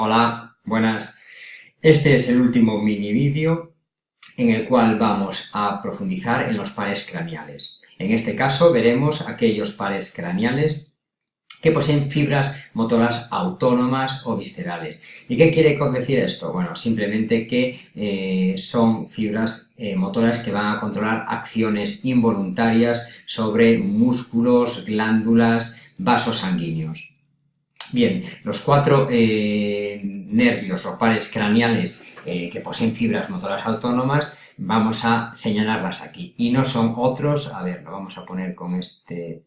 Hola, buenas. Este es el último mini vídeo en el cual vamos a profundizar en los pares craneales. En este caso veremos aquellos pares craneales que poseen fibras motoras autónomas o viscerales. ¿Y qué quiere decir esto? Bueno, simplemente que eh, son fibras eh, motoras que van a controlar acciones involuntarias sobre músculos, glándulas, vasos sanguíneos. Bien, los cuatro eh, nervios o pares craneales eh, que poseen fibras motoras autónomas, vamos a señalarlas aquí. Y no son otros, a ver, lo vamos a poner con este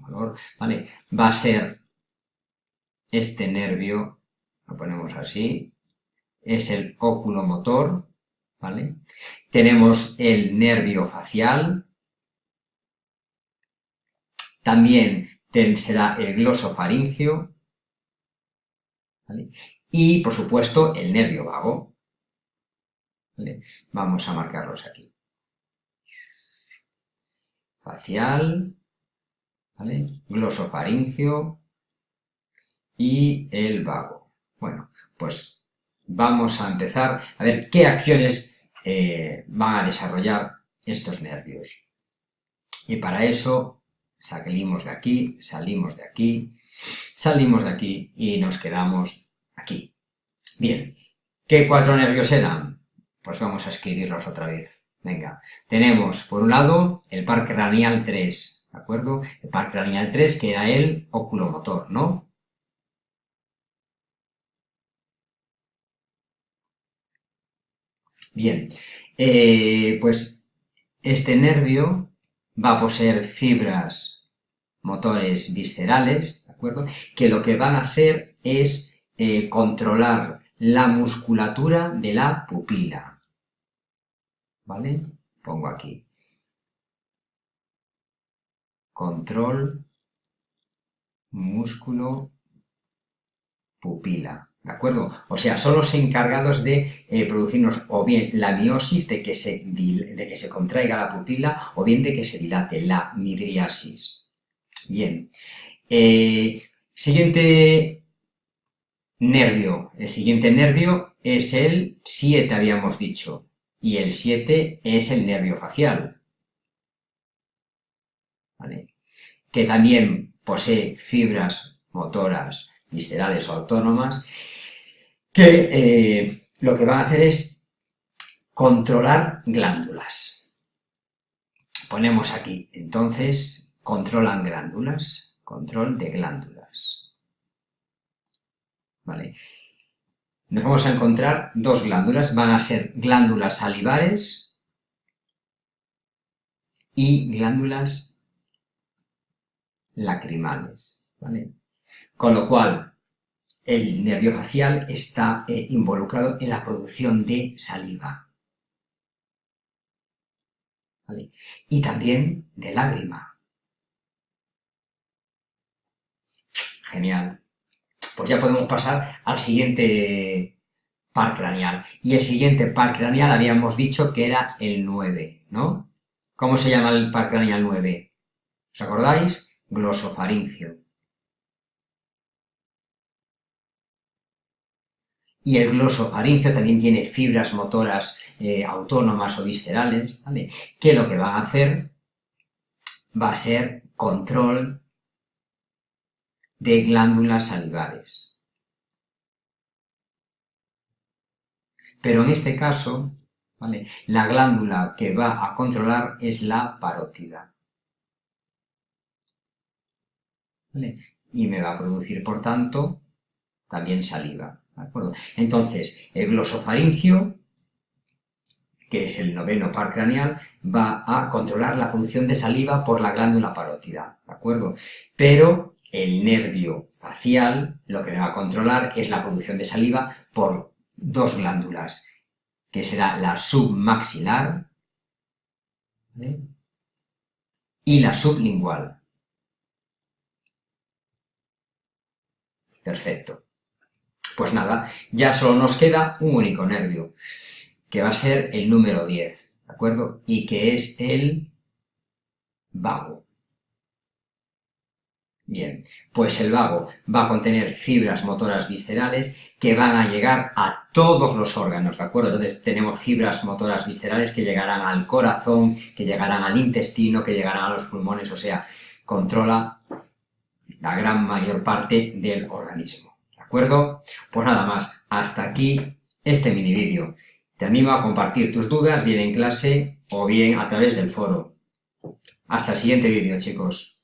color, ¿vale? Va a ser este nervio, lo ponemos así, es el oculomotor, ¿vale? Tenemos el nervio facial, también será el glosofaringio, y por supuesto el nervio vago. Vamos a marcarlos aquí. Facial, glosofaringio y el vago. Bueno, pues vamos a empezar a ver qué acciones eh, van a desarrollar estos nervios. Y para eso salimos de aquí, salimos de aquí, salimos de aquí y nos quedamos aquí. Bien, ¿qué cuatro nervios eran? Pues vamos a escribirlos otra vez. Venga, tenemos por un lado el par craneal 3, ¿de acuerdo? El par craneal 3 que era el oculomotor, ¿no? Bien, eh, pues este nervio va a poseer fibras motores viscerales, ¿de acuerdo? Que lo que van a hacer es eh, controlar la musculatura de la pupila. ¿Vale? Pongo aquí. Control, músculo, pupila. ¿De acuerdo? O sea, son los encargados de eh, producirnos o bien la miosis, de que, se, de que se contraiga la pupila, o bien de que se dilate, la midriasis. Bien. Eh, siguiente nervio. El siguiente nervio es el 7, habíamos dicho. Y el 7 es el nervio facial. ¿Vale? Que también posee fibras motoras viscerales o autónomas que eh, lo que van a hacer es controlar glándulas. Ponemos aquí, entonces, controlan glándulas, control de glándulas. ¿Vale? Nos vamos a encontrar dos glándulas, van a ser glándulas salivares y glándulas lacrimales, ¿vale? Con lo cual, el nervio facial está eh, involucrado en la producción de saliva. Y también de lágrima. Genial. Pues ya podemos pasar al siguiente par craneal. Y el siguiente par craneal habíamos dicho que era el 9, ¿no? ¿Cómo se llama el par craneal 9? ¿Os acordáis? Glosofaringio. Y el glosofaringio también tiene fibras motoras eh, autónomas o viscerales, ¿vale? que lo que van a hacer va a ser control de glándulas salivares. Pero en este caso, ¿vale? la glándula que va a controlar es la parótida. ¿vale? Y me va a producir, por tanto, también saliva. Entonces, el glosofaringio, que es el noveno par craneal, va a controlar la producción de saliva por la glándula parótida, ¿de acuerdo? Pero el nervio facial lo que va a controlar es la producción de saliva por dos glándulas, que será la submaxilar y la sublingual. Perfecto. Pues nada, ya solo nos queda un único nervio, que va a ser el número 10, ¿de acuerdo? Y que es el vago. Bien, pues el vago va a contener fibras motoras viscerales que van a llegar a todos los órganos, ¿de acuerdo? Entonces tenemos fibras motoras viscerales que llegarán al corazón, que llegarán al intestino, que llegarán a los pulmones, o sea, controla la gran mayor parte del organismo, ¿de acuerdo? Pues nada más, hasta aquí este mini vídeo. Te animo a compartir tus dudas bien en clase o bien a través del foro. Hasta el siguiente vídeo, chicos.